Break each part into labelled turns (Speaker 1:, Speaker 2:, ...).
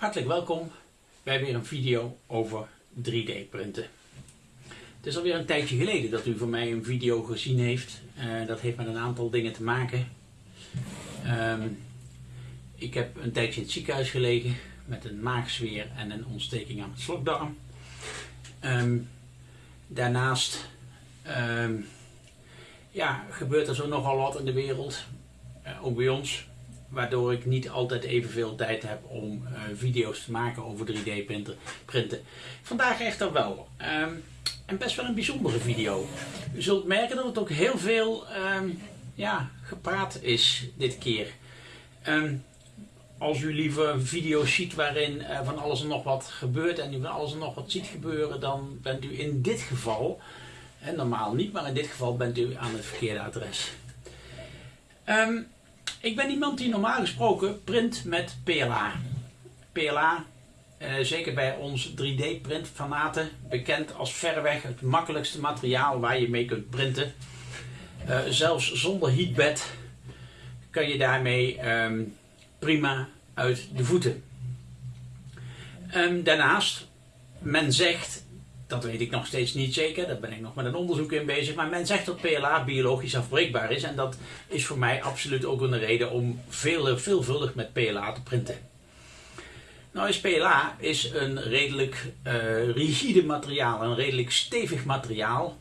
Speaker 1: Hartelijk welkom bij weer een video over 3D printen. Het is alweer een tijdje geleden dat u van mij een video gezien heeft. Uh, dat heeft met een aantal dingen te maken. Um, ik heb een tijdje in het ziekenhuis gelegen met een maagzweer en een ontsteking aan het slokdarm. Um, daarnaast um, ja, gebeurt er zo nogal wat in de wereld, uh, ook bij ons waardoor ik niet altijd evenveel tijd heb om uh, video's te maken over 3D printen. printen. Vandaag echter wel. Um, en best wel een bijzondere video. U zult merken dat het ook heel veel um, ja, gepraat is dit keer. Um, als u liever video's ziet waarin uh, van alles en nog wat gebeurt en u van alles en nog wat ziet gebeuren, dan bent u in dit geval, en normaal niet, maar in dit geval bent u aan het verkeerde adres. Um, ik ben iemand die normaal gesproken print met PLA. PLA, eh, zeker bij ons 3D printfanaten, bekend als verreweg het makkelijkste materiaal waar je mee kunt printen. Uh, zelfs zonder heatbed kan je daarmee um, prima uit de voeten. Um, daarnaast, men zegt dat weet ik nog steeds niet zeker, daar ben ik nog met een onderzoek in bezig. Maar men zegt dat PLA biologisch afbreekbaar is. En dat is voor mij absoluut ook een reden om veel, veelvuldig met PLA te printen. Nou is PLA is een redelijk uh, rigide materiaal, een redelijk stevig materiaal.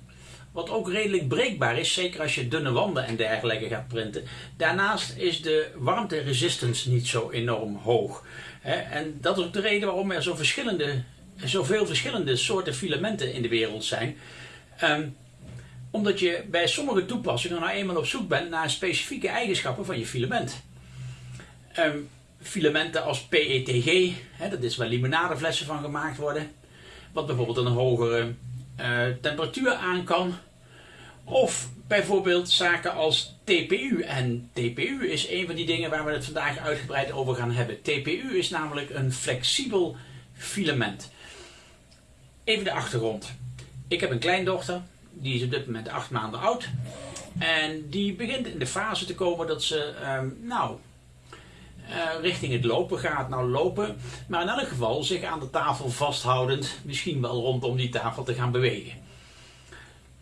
Speaker 1: Wat ook redelijk breekbaar is, zeker als je dunne wanden en dergelijke gaat printen. Daarnaast is de warmte-resistance niet zo enorm hoog. En dat is ook de reden waarom er zo verschillende zoveel verschillende soorten filamenten in de wereld zijn. Um, omdat je bij sommige toepassingen nou eenmaal op zoek bent naar specifieke eigenschappen van je filament. Um, filamenten als PETG, hè, dat is waar limonadeflessen van gemaakt worden. Wat bijvoorbeeld een hogere uh, temperatuur aan kan. Of bijvoorbeeld zaken als TPU. En TPU is een van die dingen waar we het vandaag uitgebreid over gaan hebben. TPU is namelijk een flexibel filament. Even de achtergrond. Ik heb een kleindochter, die is op dit moment acht maanden oud. En die begint in de fase te komen dat ze, um, nou, uh, richting het lopen gaat. Nou, lopen, maar in elk geval zich aan de tafel vasthoudend, misschien wel rondom die tafel te gaan bewegen.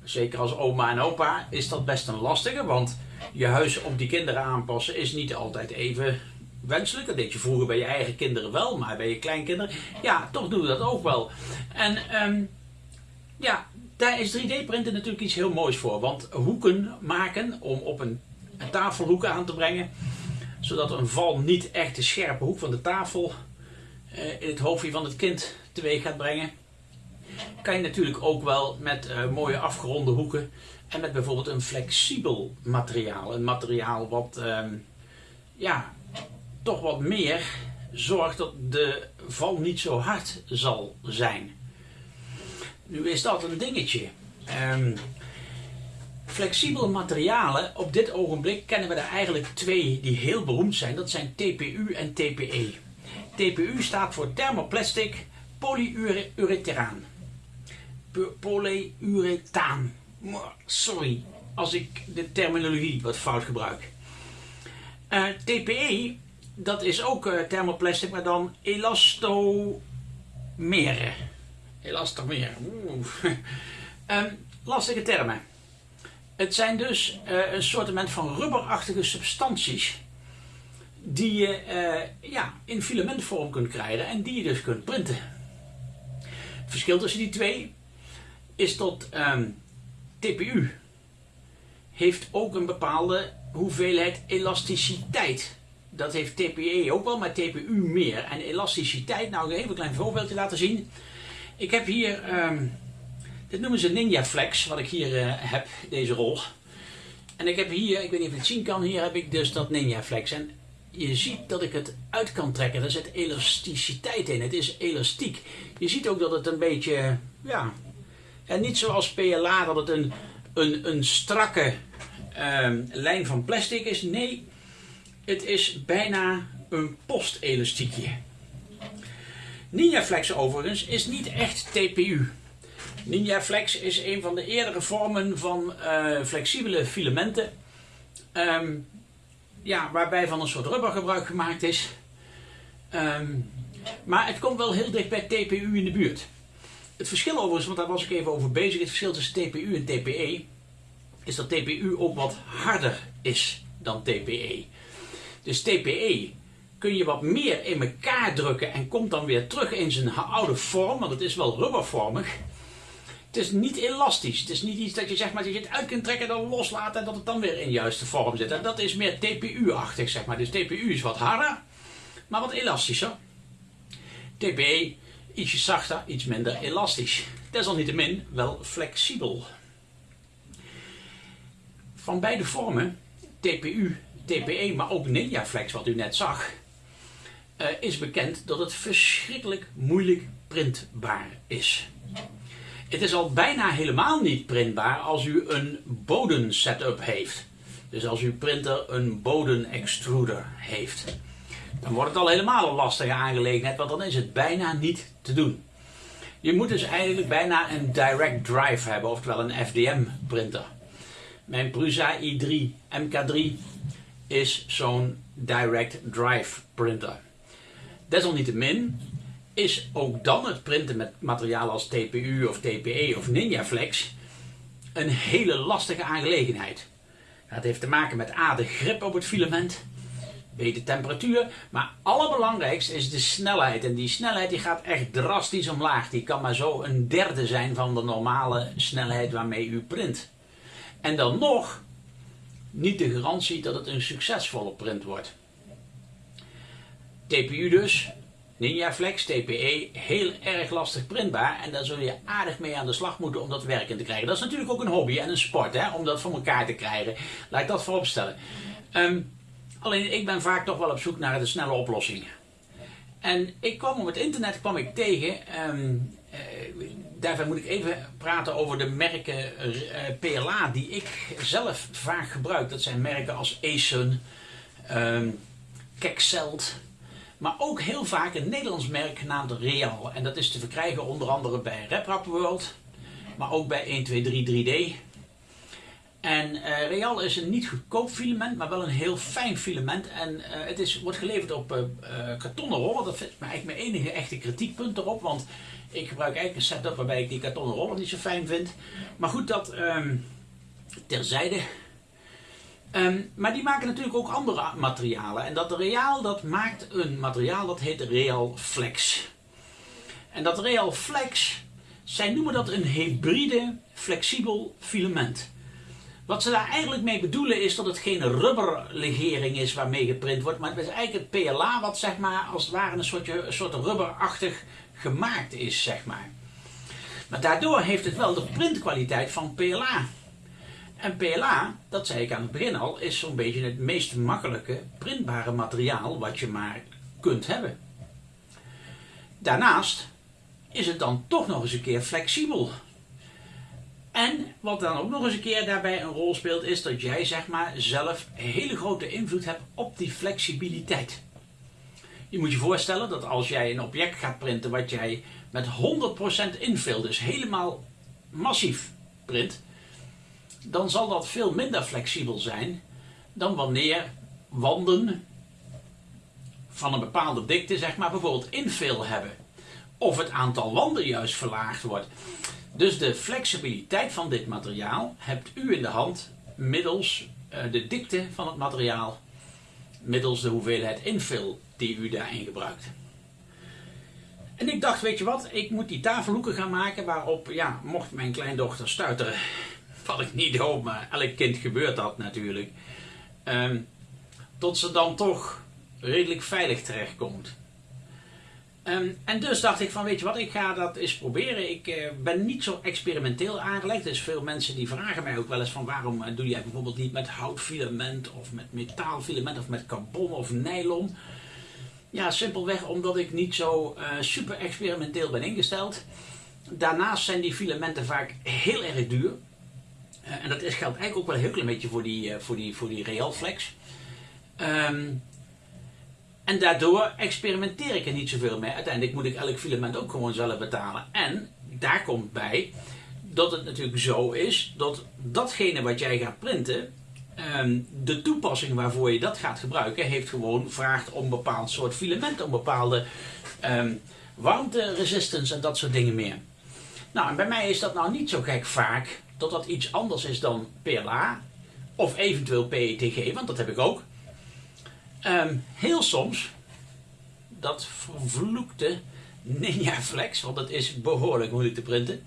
Speaker 1: Zeker als oma en opa is dat best een lastige, want je huis op die kinderen aanpassen is niet altijd even wenselijk. Dat deed je vroeger bij je eigen kinderen wel, maar bij je kleinkinderen, ja, toch doen we dat ook wel. En um, ja, daar is 3D-printen natuurlijk iets heel moois voor. Want hoeken maken om op een, een tafelhoek aan te brengen, zodat een val niet echt de scherpe hoek van de tafel uh, in het hoofdje van het kind teweeg gaat brengen. Kan je natuurlijk ook wel met uh, mooie afgeronde hoeken en met bijvoorbeeld een flexibel materiaal. Een materiaal wat um, ja, toch wat meer zorgt dat de val niet zo hard zal zijn. Nu is dat een dingetje. Um, flexibele materialen, op dit ogenblik kennen we er eigenlijk twee die heel beroemd zijn. Dat zijn TPU en TPE. TPU staat voor thermoplastic polyurethaan. Polyurethaan. Sorry als ik de terminologie wat fout gebruik. Uh, eh, TPE dat is ook uh, thermoplastic, maar dan elastomeren. Elastomeren. um, lastige termen. Het zijn dus uh, een soort van rubberachtige substanties die je uh, ja, in filamentvorm kunt krijgen en die je dus kunt printen. Het verschil tussen die twee is dat um, TPU heeft ook een bepaalde hoeveelheid elasticiteit dat heeft TPE ook wel, maar TPU meer. En elasticiteit, nou even een klein voorbeeldje laten zien. Ik heb hier, um, dit noemen ze Ninja Flex, wat ik hier uh, heb, deze rol. En ik heb hier, ik weet niet of je het zien kan, hier heb ik dus dat Ninja Flex. En je ziet dat ik het uit kan trekken. Er zit elasticiteit in. Het is elastiek. Je ziet ook dat het een beetje, ja, en niet zoals PLA dat het een, een, een strakke um, lijn van plastic is. Nee, het is bijna een postelastiekje. NinjaFlex overigens is niet echt TPU. NinjaFlex is een van de eerdere vormen van uh, flexibele filamenten. Um, ja, waarbij van een soort rubber gebruik gemaakt is. Um, Maar het komt wel heel dicht bij TPU in de buurt. Het verschil overigens, want daar was ik even over bezig, het verschil tussen TPU en TPE is dat TPU ook wat harder is dan TPE. Dus TPE kun je wat meer in elkaar drukken en komt dan weer terug in zijn oude vorm, want het is wel rubbervormig. Het is niet elastisch. Het is niet iets dat je zeg maar dat je het uit kunt trekken en dan loslaten en dat het dan weer in juiste vorm zit. Dat is meer TPU-achtig zeg maar. Dus TPU is wat harder, maar wat elastischer. TPE ietsje zachter, iets minder elastisch. Desalniettemin wel flexibel. Van beide vormen, TPU, TPE, maar ook NinjaFlex wat u net zag, uh, is bekend dat het verschrikkelijk moeilijk printbaar is. Het is al bijna helemaal niet printbaar als u een boden setup heeft. Dus als uw printer een boden extruder heeft. Dan wordt het al helemaal een lastige aangelegenheid, want dan is het bijna niet te doen. Je moet dus eigenlijk bijna een direct drive hebben, oftewel een FDM printer. Mijn Prusa i3 MK3 is zo'n direct drive printer. Desalniettemin is ook dan het printen met materialen als TPU of TPE of NinjaFlex een hele lastige aangelegenheid. Het heeft te maken met A, de grip op het filament, B, de temperatuur, maar allerbelangrijkste is de snelheid. En die snelheid die gaat echt drastisch omlaag. Die kan maar zo een derde zijn van de normale snelheid waarmee u print. En dan nog niet de garantie dat het een succesvolle print wordt. TPU dus, NinjaFlex, TPE, heel erg lastig printbaar. En daar zul je aardig mee aan de slag moeten om dat werkend te krijgen. Dat is natuurlijk ook een hobby en een sport, hè, om dat voor elkaar te krijgen. Laat ik dat vooropstellen. Um, alleen ik ben vaak toch wel op zoek naar de snelle oplossing. En ik kwam op het internet kwam ik tegen, um, uh, daarvoor moet ik even praten over de merken eh, PLA die ik zelf vaak gebruik. Dat zijn merken als Asun, um, maar ook heel vaak een Nederlands merk genaamd Real. En dat is te verkrijgen onder andere bij RepRap World, maar ook bij 1233 3D. En uh, Real is een niet goedkoop filament, maar wel een heel fijn filament. En uh, het is, wordt geleverd op kartonnen rollen. Dat is eigenlijk mijn enige echte kritiekpunt erop. Want ik gebruik eigenlijk een setup waarbij ik die kartonnen rollen niet zo fijn vind. Maar goed, dat um, terzijde. Um, maar die maken natuurlijk ook andere materialen. En dat Real dat maakt een materiaal dat heet Real Flex. En dat Real Flex, zij noemen dat een hybride flexibel filament. Wat ze daar eigenlijk mee bedoelen is dat het geen rubberlegering is waarmee geprint wordt, maar het is eigenlijk het PLA wat zeg maar als het ware een soort, een soort rubberachtig gemaakt is, zeg maar. Maar daardoor heeft het wel de printkwaliteit van PLA. En PLA, dat zei ik aan het begin al, is zo'n beetje het meest makkelijke printbare materiaal wat je maar kunt hebben. Daarnaast is het dan toch nog eens een keer flexibel. En wat dan ook nog eens een keer daarbij een rol speelt, is dat jij zeg maar zelf hele grote invloed hebt op die flexibiliteit. Je moet je voorstellen dat als jij een object gaat printen wat jij met 100% infill, dus helemaal massief print, dan zal dat veel minder flexibel zijn dan wanneer wanden van een bepaalde dikte, zeg maar, bijvoorbeeld infill hebben. Of het aantal wanden juist verlaagd wordt. Dus de flexibiliteit van dit materiaal hebt u in de hand middels uh, de dikte van het materiaal, middels de hoeveelheid infill die u daarin gebruikt. En ik dacht, weet je wat, ik moet die tafelhoeken gaan maken waarop, ja, mocht mijn kleindochter stuiteren, wat ik niet hoop, maar elk kind gebeurt dat natuurlijk, um, tot ze dan toch redelijk veilig terechtkomt. Um, en dus dacht ik van, weet je wat, ik ga dat eens proberen. Ik uh, ben niet zo experimenteel aangelegd. Zijn veel mensen die vragen mij ook wel eens van, waarom uh, doe jij bijvoorbeeld niet met houtfilament of met metaalfilament of met carbon of nylon? Ja, simpelweg omdat ik niet zo uh, super experimenteel ben ingesteld. Daarnaast zijn die filamenten vaak heel erg duur. en dat is, geldt eigenlijk ook wel een heel klein beetje voor die, voor die, voor die Realflex. Um, en daardoor experimenteer ik er niet zoveel mee. Uiteindelijk moet ik elk filament ook gewoon zelf betalen. En daar komt bij dat het natuurlijk zo is dat datgene wat jij gaat printen de toepassing waarvoor je dat gaat gebruiken, heeft gewoon vraagt om een bepaald soort filament, om bepaalde um, warmte resistance en dat soort dingen meer. Nou, en bij mij is dat nou niet zo gek vaak dat dat iets anders is dan PLA of eventueel PETG, want dat heb ik ook. Um, heel soms, dat vervloekte Ninja Flex, want dat is behoorlijk moeilijk te printen.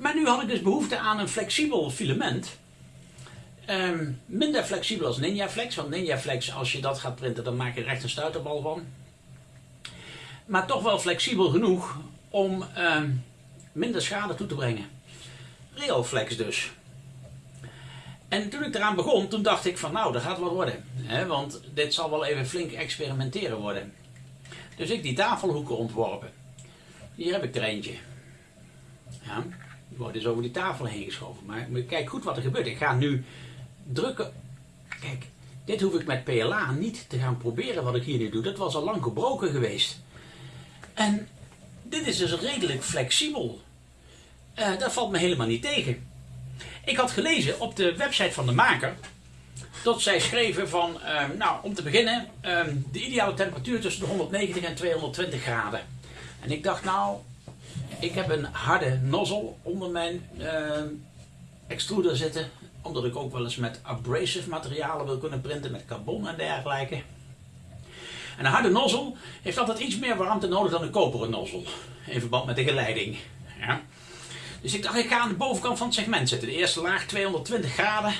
Speaker 1: Maar nu had ik dus behoefte aan een flexibel filament. Um, minder flexibel als Ninja Flex, want Ninja Flex, als je dat gaat printen, dan maak je er echt een stuiterbal van. Maar toch wel flexibel genoeg om minder schade toe te brengen. Realflex dus. En toen ik eraan begon, toen dacht ik van nou, dat gaat wat worden. Hè, want dit zal wel even flink experimenteren worden. Dus ik die tafelhoeken ontworpen. Hier heb ik er eentje. Ja, die wordt dus over die tafel heen geschoven. Maar, kijk goed wat er gebeurt. Ik ga nu drukken. Kijk, dit hoef ik met PLA niet te gaan proberen wat ik hier nu doe. Dat was al lang gebroken geweest. En dit is dus redelijk flexibel. Uh, dat valt me helemaal niet tegen. Ik had gelezen op de website van de maker dat zij schreven van, ehm, nou om te beginnen, ehm, de ideale temperatuur tussen de 190 en 220 graden. En ik dacht nou, ik heb een harde nozzle onder mijn uh, extruder zitten, omdat ik ook wel eens met abrasive materialen wil kunnen printen, met carbon en dergelijke. En een harde nozzle heeft altijd iets meer warmte nodig dan een koperen nozzle, in verband met de geleiding. Ja. Dus ik dacht, ik ga aan de bovenkant van het segment zitten. De eerste laag 220 graden.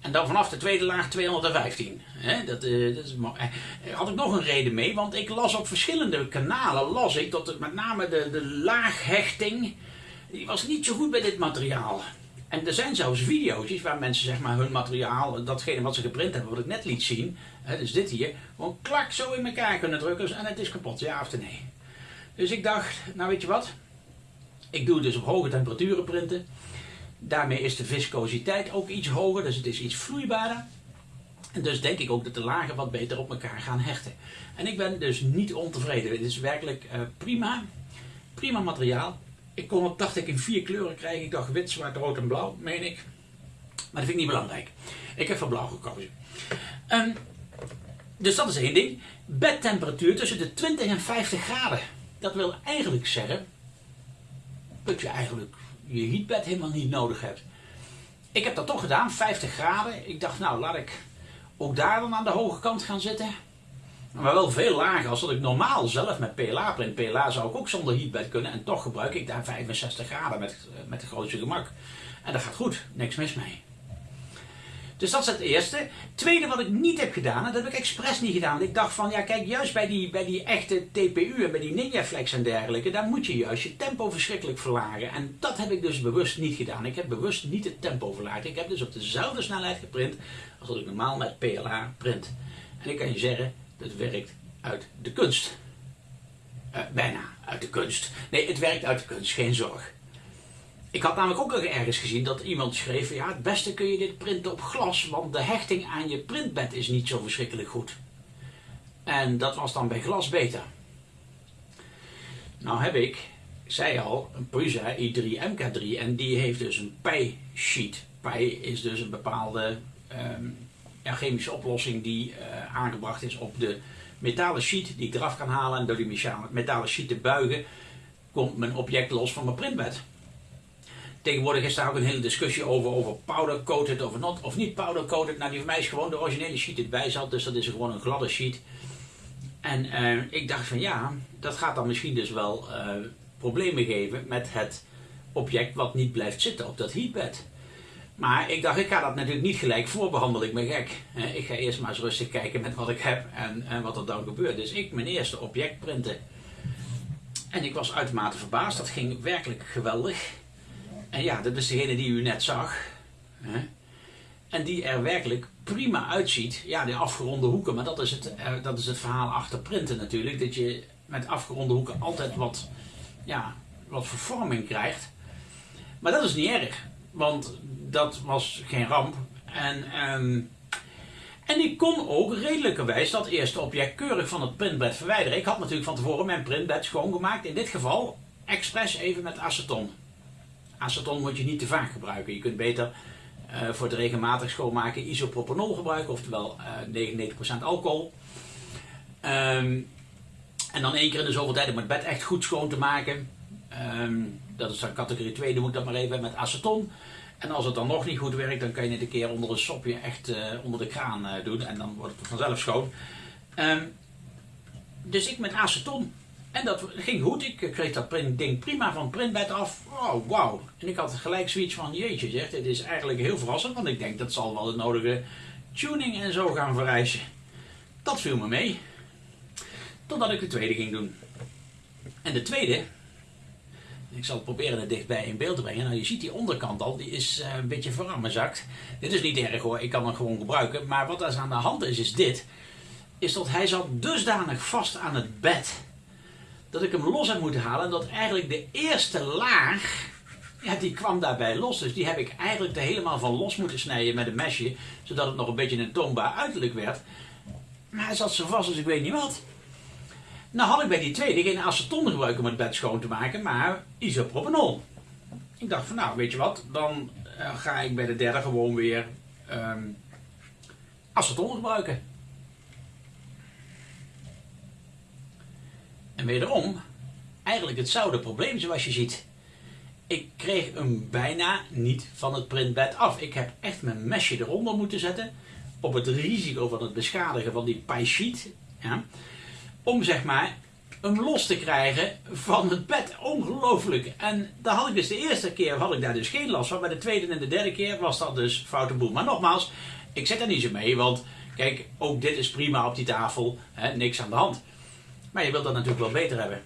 Speaker 1: En dan vanaf de tweede laag 215. dat, uh, dat uh, had ik nog een reden mee, want ik las op verschillende kanalen, las ik dat het met name de, de laaghechting, die was niet zo goed bij dit materiaal. En er zijn zelfs video's waar mensen zeg maar hun materiaal, datgene wat ze geprint hebben, wat ik net liet zien, hè, dus dit hier, gewoon klak zo in elkaar kunnen drukken en het is kapot, ja of nee. Dus ik dacht, nou weet je wat, ik doe dus op hoge temperaturen printen. Daarmee is de viscositeit ook iets hoger, dus het is iets vloeibaarder. En dus denk ik ook dat de lagen wat beter op elkaar gaan hechten. En ik ben dus niet ontevreden. Het is werkelijk uh, prima. Prima materiaal. Ik kon het, dacht ik, in vier kleuren krijgen. Ik dacht wit, zwart, rood en blauw, meen ik. Maar dat vind ik niet belangrijk. Ik heb voor blauw gekozen. Um, dus dat is één ding. Bedtemperatuur tussen de 20 en 50 graden. Dat wil eigenlijk zeggen dat je eigenlijk je heatbed helemaal niet nodig hebt. Ik heb dat toch gedaan, 50 graden. Ik dacht, nou laat ik ook daar dan aan de hoge kant gaan zitten. Maar wel veel lager als dat ik normaal zelf met PLA print. PLA zou ik ook zonder heatbed kunnen en toch gebruik ik daar 65 graden met, met de grootste gemak. En dat gaat goed, niks mis mee. Dus dat is het eerste. Tweede wat ik niet heb gedaan, dat heb ik expres niet gedaan. Ik dacht van, ja kijk, juist bij die, bij die echte TPU en bij die Ninja Flex en dergelijke, daar moet je juist je tempo verschrikkelijk verlagen. En dat heb ik dus bewust niet gedaan. Ik heb bewust niet het tempo verlaagd. Ik heb dus op dezelfde snelheid geprint als dat ik normaal met PLA print. En ik kan je zeggen, dat werkt uit de kunst. Uh, bijna uit de kunst. Nee, het werkt uit de kunst, geen zorg. Ik had namelijk ook ergens gezien dat iemand schreef, ja het beste kun je dit printen op glas, want de hechting aan je printbed is niet zo verschrikkelijk goed. En dat was dan bij glas beter. Nou heb ik, zei al, een Prusa i3 MK3 en die heeft dus een PI-sheet. PI is dus een bepaalde um, chemische oplossing die uh, aangebracht is op de metalen sheet die ik eraf kan halen en door die metalen sheet te buigen komt mijn object los van mijn printbed. Tegenwoordig is daar ook een hele discussie over, over powder coated of, not, of niet powder coated. Nou, die van mij is gewoon de originele sheet die erbij zat, dus dat is gewoon een gladde sheet. En uh, ik dacht van ja, dat gaat dan misschien dus wel uh, problemen geven met het object wat niet blijft zitten op dat heatbed. Maar ik dacht, ik ga dat natuurlijk niet gelijk voorbehandelen, ik ben gek. Ik ga eerst maar eens rustig kijken met wat ik heb en, en wat er dan gebeurt. Dus ik mijn eerste object printen. En ik was uitermate verbaasd, dat ging werkelijk geweldig. En ja, dat is degene die u net zag. En die er werkelijk prima uitziet. Ja, die afgeronde hoeken, maar dat is, het, eh, dat is het verhaal achter printen natuurlijk. Dat je met afgeronde hoeken altijd wat, ja, wat vervorming krijgt. Maar dat is niet erg, want dat was geen ramp. En, ehm, en ik kon ook redelijkerwijs dat eerste object keurig van het printbed verwijderen. Ik had natuurlijk van tevoren mijn printbed schoongemaakt. In dit geval expres even met aceton aceton moet je niet te vaak gebruiken. Je kunt beter uh, voor het regelmatig schoonmaken isopropanol gebruiken, oftewel uh, 99% alcohol. Um, en dan één keer in de zoveel tijd om het bed echt goed schoon te maken. Um, dat is dan categorie 2, noem ik dat maar even, met aceton. En als het dan nog niet goed werkt, dan kan je het een keer onder een sopje echt uh, onder de kraan uh, doen. En dan wordt het vanzelf schoon. Um, dus ik met aceton. En dat ging goed. Ik kreeg dat ding prima van het printbed af. Oh, wauw. En ik had gelijk zoiets van, jeetje zeg, dit is eigenlijk heel verrassend. Want ik denk, dat zal wel de nodige tuning en zo gaan vereisen. Dat viel me mee. Totdat ik de tweede ging doen. En de tweede, ik zal het proberen er dichtbij in beeld te brengen. Nou, je ziet die onderkant al, die is uh, een beetje veramenzakt. Dit is niet erg hoor, ik kan hem gewoon gebruiken. Maar wat er aan de hand is, is dit. Is dat hij zat dusdanig vast aan het bed. Dat ik hem los heb moeten halen. En dat eigenlijk de eerste laag, ja, die kwam daarbij los. Dus die heb ik eigenlijk er helemaal van los moeten snijden met een mesje. Zodat het nog een beetje een toonbaar uiterlijk werd. Maar hij zat zo vast als ik weet niet wat. Nou had ik bij die tweede geen aceton gebruikt om het bed schoon te maken, maar isopropanol. Ik dacht van nou, weet je wat, dan uh, ga ik bij de derde gewoon weer um, aceton gebruiken. En wederom, eigenlijk hetzelfde probleem zoals je ziet. Ik kreeg hem bijna niet van het printbed af. Ik heb echt mijn mesje eronder moeten zetten. Op het risico van het beschadigen van die pie sheet. Ja om zeg maar hem los te krijgen van het bed. Ongelooflijk. En daar had ik dus de eerste keer had ik daar dus geen last van. Bij de tweede en de derde keer was dat dus foute boel. Maar nogmaals, ik zet er niet zo mee. Want kijk, ook dit is prima op die tafel. Hè, niks aan de hand. Maar je wilt dat natuurlijk wel beter hebben.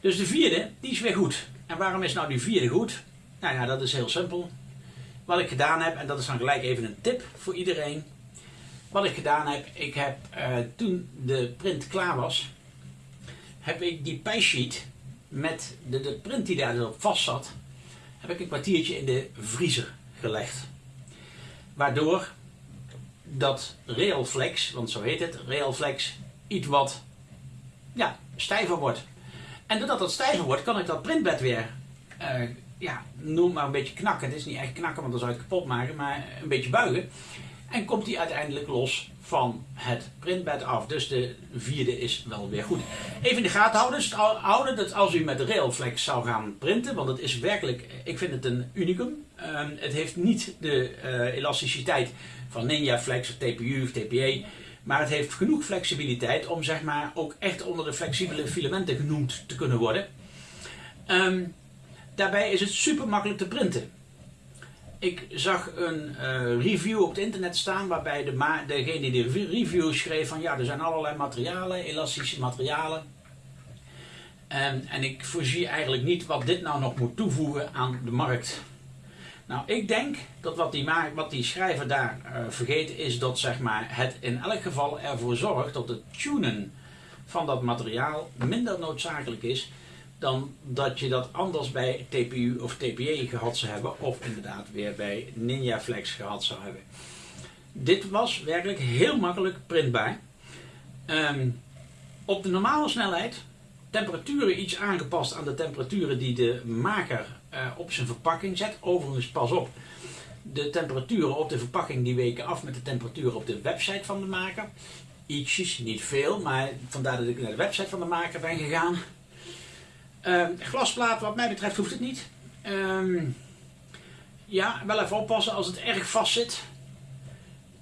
Speaker 1: Dus de vierde, die is weer goed. En waarom is nou die vierde goed? Nou ja, dat is heel simpel. Wat ik gedaan heb, en dat is dan gelijk even een tip voor iedereen. Wat ik gedaan heb, ik heb uh, toen de print klaar was, heb ik die pijsheet met de, de print die daar vast zat, heb ik een kwartiertje in de vriezer gelegd. Waardoor dat Realflex, want zo heet het, Realflex, iets wat ja, stijver wordt. En doordat dat stijver wordt, kan ik dat printbed weer, uh, ja, noem maar een beetje knakken. Het is niet echt knakken, want dan zou je het kapot maken, maar een beetje buigen. En komt die uiteindelijk los van het printbed af. Dus de vierde is wel weer goed. Even in de gaten houden, dus dat als u met Railflex zou gaan printen, want het is werkelijk, ik vind het een unicum. Um, het heeft niet de uh, elasticiteit van Ninja Flex of TPU of TPE. Maar het heeft genoeg flexibiliteit om zeg maar ook echt onder de flexibele filamenten genoemd te kunnen worden. Um, daarbij is het super makkelijk te printen ik zag een uh, review op het internet staan waarbij de degene die de review schreef van ja, er zijn allerlei materialen, elastische materialen. En, en ik voorzie eigenlijk niet wat dit nou nog moet toevoegen aan de markt. Nou, ik denk dat wat die, wat die schrijver daar uh, vergeet is dat zeg maar, het in elk geval ervoor zorgt dat het tunen van dat materiaal minder noodzakelijk is dan dat je dat anders bij TPU of TPE gehad zou hebben of inderdaad weer bij Ninja Flex gehad zou hebben. Dit was werkelijk heel makkelijk printbaar. Um, op de normale snelheid, temperaturen iets aangepast aan de temperaturen die de maker uh, op zijn verpakking zet. Overigens, pas op, de temperaturen op de verpakking die weken af met de temperaturen op de website van de maker. Ietsjes, niet veel, maar vandaar dat ik naar de website van de maker ben gegaan. Uh, glasplaat, wat mij betreft, hoeft het niet. Uh, ja, wel even oppassen als het erg vast zit.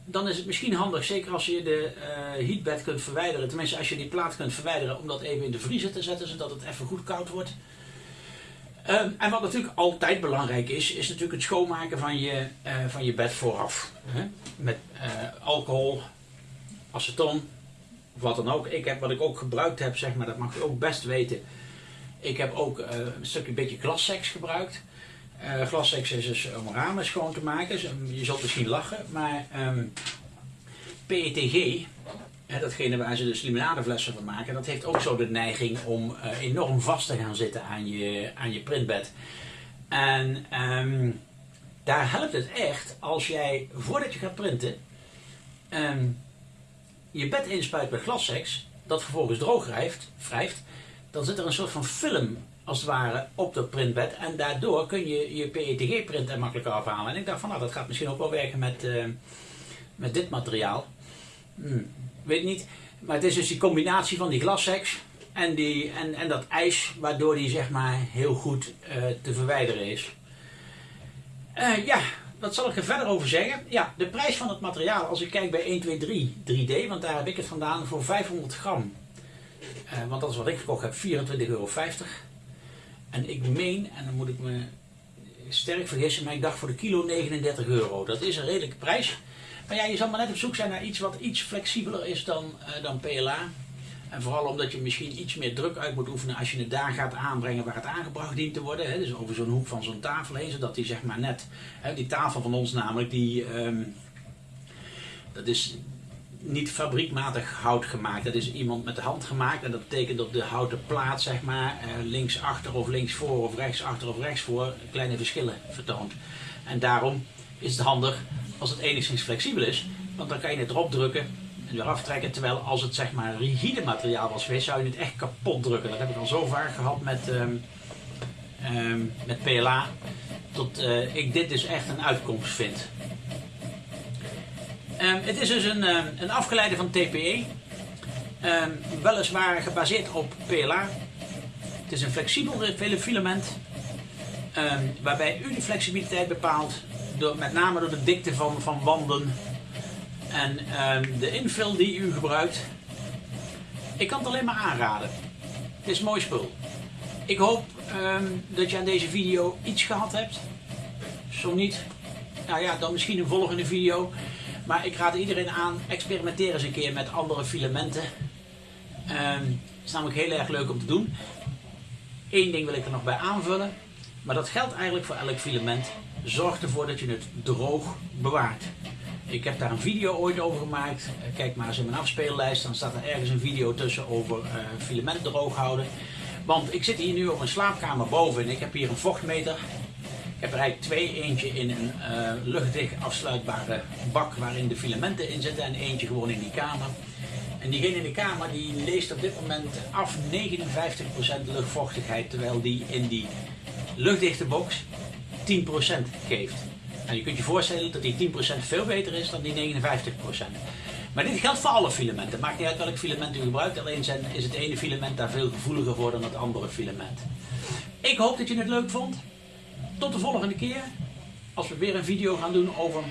Speaker 1: Dan is het misschien handig, zeker als je de uh, heatbed kunt verwijderen. Tenminste, als je die plaat kunt verwijderen om dat even in de vriezer te zetten, zodat het even goed koud wordt. Uh, en wat natuurlijk altijd belangrijk is, is natuurlijk het schoonmaken van je, uh, van je bed vooraf. Hè? Met uh, alcohol, aceton, wat dan ook. Ik heb, wat ik ook gebruikt heb, zeg maar, dat mag je ook best weten ik heb ook uh, een stukje beetje glassex gebruikt. Uh, glassex is dus om ramen schoon te maken. Dus, um, je zult misschien lachen, maar um, PETG, hè, datgene waar ze dus limonadeflessen van maken, dat heeft ook zo de neiging om uh, enorm vast te gaan zitten aan je, aan je printbed. En um, daar helpt het echt als jij voordat je gaat printen je bed inspuit met glassex, dat vervolgens droog wrijft, wrijft dan zit er een soort van film als het ware op dat printbed. En daardoor kun je je PETG print er makkelijker afhalen. En ik dacht van nou dat gaat misschien ook wel werken met, uh, met dit materiaal. Hmm, weet niet. Maar het is dus die combinatie van die glassex en, die, en, en dat ijs waardoor die zeg maar heel goed uh, te verwijderen is. Uh, ja, wat zal ik er verder over zeggen? Ja, de prijs van het materiaal, als ik kijk bij 1, 2, 3, 3D, want daar heb ik het vandaan voor 500 gram. Uh, want dat is wat ik gekocht heb, 24,50 euro. En ik meen, en dan moet ik me sterk vergissen, maar ik dacht voor de kilo 39 euro. Dat is een redelijke prijs. Maar ja, je zal maar net op zoek zijn naar iets wat iets flexibeler is dan, uh, dan PLA. En vooral omdat je misschien iets meer druk uit moet oefenen als je het daar gaat aanbrengen waar het aangebracht dient te worden. Hè? Dus over zo'n hoek van zo'n tafel heen, zodat die zeg maar net, hè, die tafel van ons namelijk, die, um, dat is niet fabriekmatig hout gemaakt. Dat is iemand met de hand gemaakt en dat betekent dat de houten plaat zeg maar uh, links achter of links voor of rechts achter of rechts voor kleine verschillen vertoont. En daarom is het handig als het enigszins flexibel is, want dan kan je het erop drukken weer aftrekken. Terwijl als het zeg maar rigide materiaal was geweest, zou je het echt kapot drukken. Dat heb ik al zo vaak gehad met, um, um, met PLA. Tot uh, ik dit dus echt een uitkomst vind. Um, het is dus een, een afgeleide van TPE. weliswaar gebaseerd op PLA. Het is een flexibel filament. waarbij u de flexibiliteit bepaalt. Door, met name door de dikte van, van wanden en de infill die u gebruikt, ik kan het alleen maar aanraden. Het is mooi spul. Ik hoop dat je aan deze video iets gehad hebt. Zo niet, nou ja, dan misschien een volgende video. Maar ik raad iedereen aan, experimenteer eens een keer met andere filamenten. Um, is namelijk heel erg leuk om te doen. Eén ding wil ik er nog bij aanvullen. Maar dat geldt eigenlijk voor elk filament. Zorg ervoor dat je het droog bewaart. Ik heb daar een video ooit over gemaakt. Eh, kijk maar eens in mijn afspeellijst, dan staat er ergens een video tussen over uh, filament droog houden. Want ik zit hier nu op een slaapkamer boven en ik heb hier een vochtmeter. Heb er eigenlijk twee, eentje in een uh, luchtdicht afsluitbare bak waarin de filamenten in zitten en eentje gewoon in die kamer. En diegene in de kamer die leest op dit moment af 59% luchtvochtigheid, terwijl die in die luchtdichte box 10% geeft. En je kunt je voorstellen dat die 10% veel beter is dan die 59%. Maar dit geldt voor alle filamenten. Maakt niet uit welk filament u gebruikt. Alleen is het ene filament daar veel gevoeliger voor dan het andere filament. Ik hoop dat je het leuk vond. Tot de volgende keer. Als we weer een video gaan doen over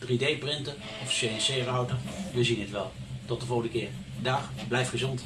Speaker 1: 3D printen of CNC router. We zien het wel. Tot de volgende keer. Dag, blijf gezond.